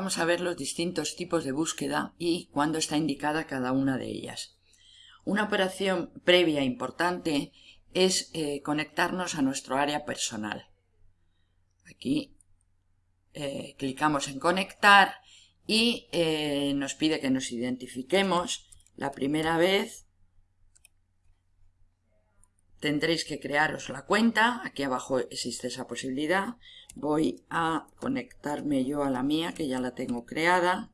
vamos a ver los distintos tipos de búsqueda y cuándo está indicada cada una de ellas. Una operación previa importante es eh, conectarnos a nuestro área personal. Aquí eh, clicamos en conectar y eh, nos pide que nos identifiquemos. La primera vez tendréis que crearos la cuenta, aquí abajo existe esa posibilidad. Voy a conectarme yo a la mía, que ya la tengo creada.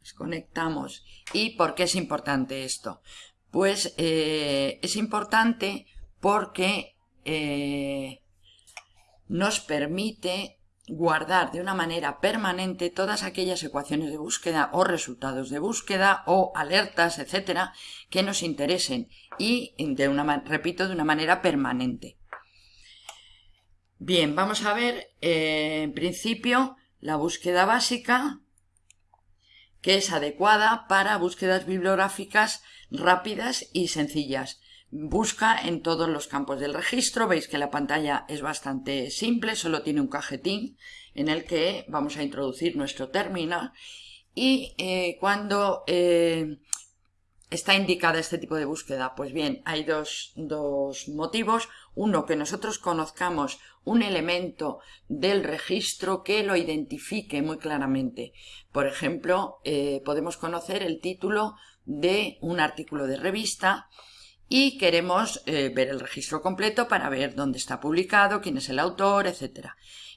Nos conectamos. ¿Y por qué es importante esto? Pues eh, es importante porque eh, nos permite guardar de una manera permanente todas aquellas ecuaciones de búsqueda o resultados de búsqueda o alertas, etcétera, que nos interesen y, de una, repito, de una manera permanente. Bien, vamos a ver eh, en principio la búsqueda básica que es adecuada para búsquedas bibliográficas rápidas y sencillas. Busca en todos los campos del registro, veis que la pantalla es bastante simple, solo tiene un cajetín en el que vamos a introducir nuestro término y eh, cuando eh, está indicada este tipo de búsqueda? Pues bien, hay dos, dos, motivos. Uno, que nosotros conozcamos un elemento del registro que lo identifique muy claramente. Por ejemplo, eh, podemos conocer el título de un artículo de revista y queremos eh, ver el registro completo para ver dónde está publicado, quién es el autor, etc.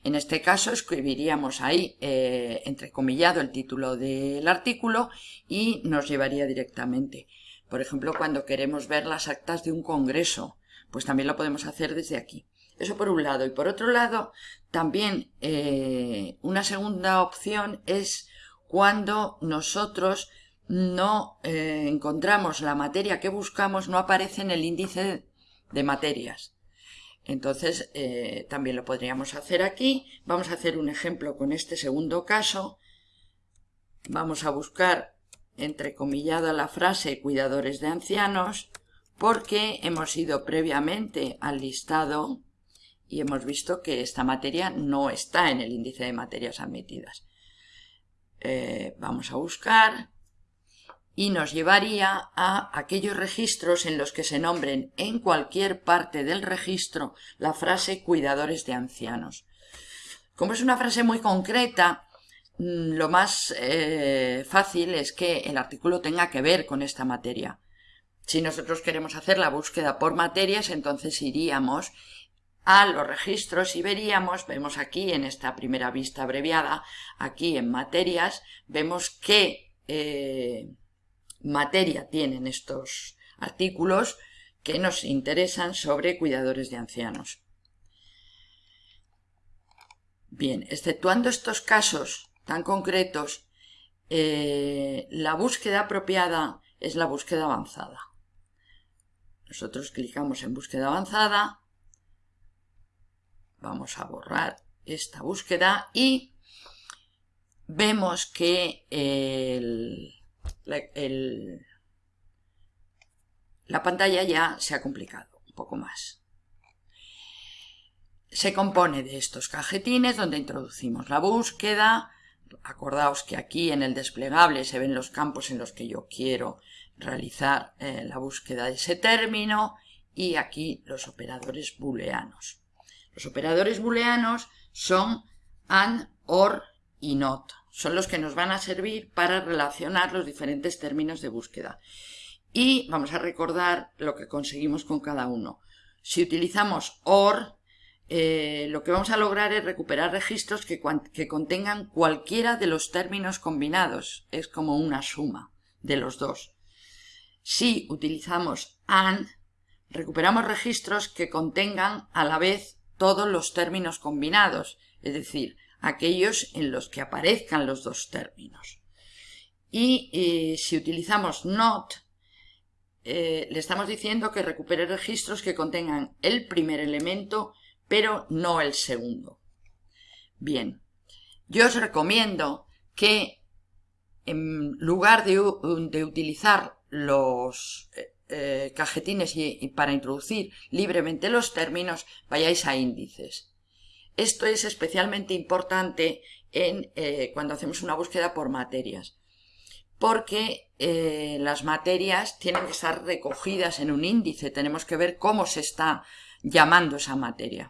En este caso escribiríamos ahí eh, entrecomillado el título del artículo y nos llevaría directamente. Por ejemplo, cuando queremos ver las actas de un congreso, pues también lo podemos hacer desde aquí. Eso por un lado. Y por otro lado, también eh, una segunda opción es cuando nosotros no eh, encontramos la materia que buscamos, no aparece en el índice de materias. Entonces, eh, también lo podríamos hacer aquí. Vamos a hacer un ejemplo con este segundo caso. Vamos a buscar, entrecomillada la frase, cuidadores de ancianos, porque hemos ido previamente al listado y hemos visto que esta materia no está en el índice de materias admitidas. Eh, vamos a buscar y nos llevaría a aquellos registros en los que se nombren en cualquier parte del registro la frase cuidadores de ancianos. Como es una frase muy concreta, mm, lo más eh, fácil es que el artículo tenga que ver con esta materia. Si nosotros queremos hacer la búsqueda por materias, entonces iríamos a los registros y veríamos, vemos aquí en esta primera vista abreviada, aquí en materias, vemos que eh, materia tienen estos artículos que nos interesan sobre cuidadores de ancianos. Bien, exceptuando estos casos tan concretos, eh, la búsqueda apropiada es la búsqueda avanzada. Nosotros clicamos en búsqueda avanzada, vamos a borrar esta búsqueda y vemos que el, la, pantalla ya se ha complicado un poco más. Se compone de estos cajetines donde introducimos la búsqueda. Acordaos que aquí en el desplegable se ven los campos en los que yo quiero realizar eh, la búsqueda de ese término y aquí los operadores booleanos. Los operadores booleanos son AND, OR y NOT son los que nos van a servir para relacionar los diferentes términos de búsqueda. Y vamos a recordar lo que conseguimos con cada uno. Si utilizamos OR, eh, lo que vamos a lograr es recuperar registros que, que contengan cualquiera de los términos combinados. Es como una suma de los dos. Si utilizamos AND, recuperamos registros que contengan a la vez todos los términos combinados, es decir, aquellos en los que aparezcan los dos términos. Y eh, si utilizamos not, eh, le estamos diciendo que recupere registros que contengan el primer elemento, pero no el segundo. Bien, yo os recomiendo que en lugar de, utilizar los eh, cajetines y para introducir libremente los términos, vayáis a índices Esto es especialmente importante en, eh, cuando hacemos una búsqueda por materias, porque eh, las materias tienen que estar recogidas en un índice, tenemos que ver cómo se está llamando esa materia.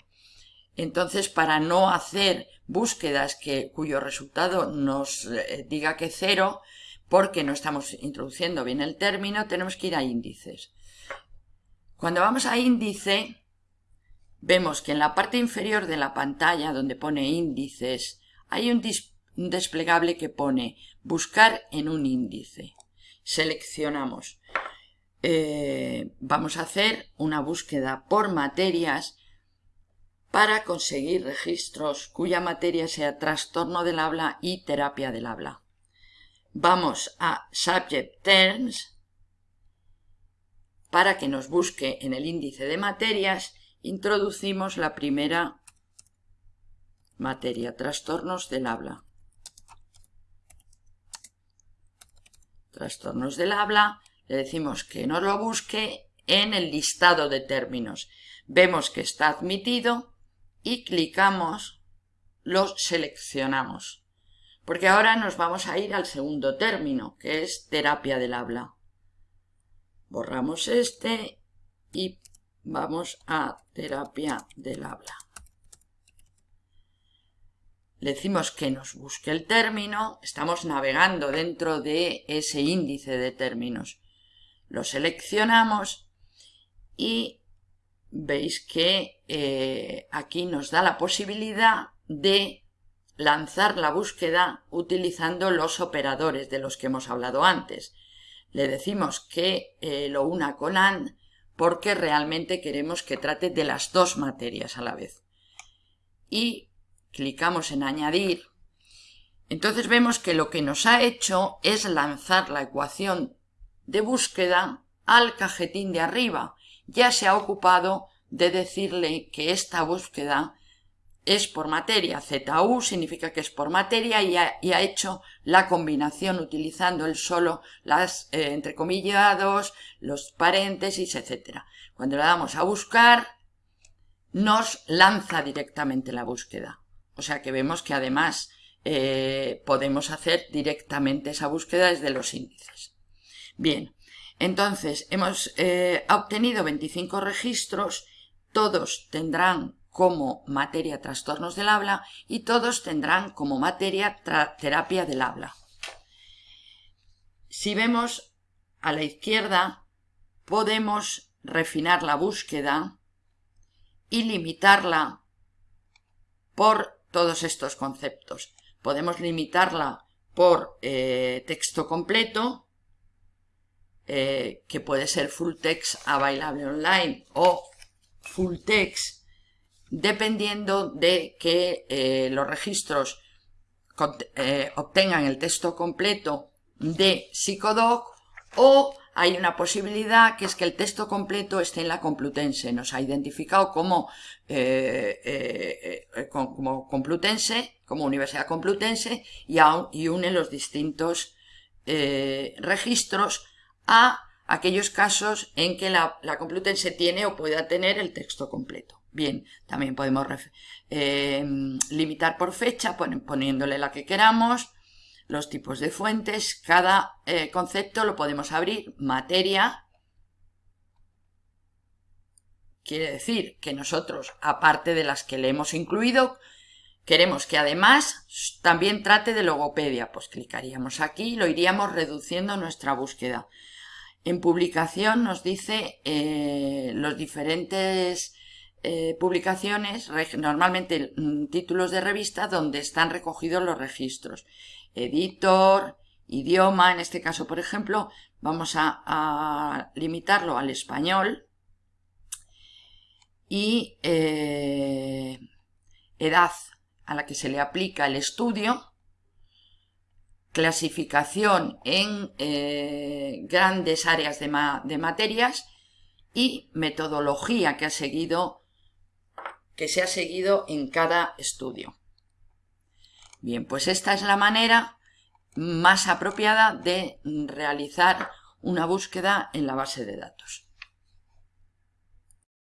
Entonces, para no hacer búsquedas que, cuyo resultado nos eh, diga que cero, porque no estamos introduciendo bien el término, tenemos que ir a índices. Cuando vamos a índice, vemos que en la parte inferior de la pantalla, donde pone índices, hay un, desplegable que pone buscar en un índice. Seleccionamos. Eh, vamos a hacer una búsqueda por materias para conseguir registros cuya materia sea trastorno del habla y terapia del habla. Vamos a Subject Terms para que nos busque en el índice de materias, introducimos la primera materia, trastornos del habla. Trastornos del habla, le decimos que nos lo busque en el listado de términos. Vemos que está admitido y clicamos, lo seleccionamos. Porque ahora nos vamos a ir al segundo término, que es terapia del habla. Borramos este y vamos a terapia del habla. Le decimos que nos busque el término, estamos navegando dentro de ese índice de términos. Lo seleccionamos y veis que eh, aquí nos da la posibilidad de lanzar la búsqueda utilizando los operadores de los que hemos hablado antes. Le decimos que eh, lo una con AND porque realmente queremos que trate de las dos materias a la vez. Y clicamos en añadir. Entonces vemos que lo que nos ha hecho es lanzar la ecuación de búsqueda al cajetín de arriba. Ya se ha ocupado de decirle que esta búsqueda es por materia. ZU significa que es por materia y ha, hecho la combinación utilizando el solo las eh, entrecomillados, los paréntesis, etc. Cuando le damos a buscar, nos lanza directamente la búsqueda. O sea que vemos que además eh, podemos hacer directamente esa búsqueda desde los índices. Bien, entonces hemos eh, obtenido 25 registros, todos tendrán como materia trastornos del habla y todos tendrán como materia terapia del habla. Si vemos a la izquierda, podemos refinar la búsqueda y limitarla por todos estos conceptos. Podemos limitarla por eh, texto completo, eh, que puede ser full text a bailable online o full text dependiendo de que eh, los registros eh, obtengan el texto completo de Psicodoc o hay una posibilidad que es que el texto completo esté en la Complutense. Nos ha identificado como, eh, como Complutense, como Universidad Complutense y, y une los distintos registros a aquellos casos en que la Complutense tiene o pueda tener el texto completo. Bien, también podemos eh, limitar por fecha poniéndole la que queramos, los tipos de fuentes, cada eh, concepto lo podemos abrir, materia, quiere decir que nosotros, aparte de las que le hemos incluido, queremos que además también trate de logopedia, pues clicaríamos aquí y lo iríamos reduciendo nuestra búsqueda. En publicación nos dice eh, los diferentes eh, publicaciones, normalmente mm, títulos de revista, donde están recogidos los registros. Editor, idioma, en este caso, por ejemplo, vamos a, limitarlo al español y eh, edad a la que se le aplica el estudio, clasificación en eh, grandes áreas de, de materias y metodología que ha seguido que se ha seguido en cada estudio. Bien, pues esta es la manera más apropiada de realizar una búsqueda en la base de datos.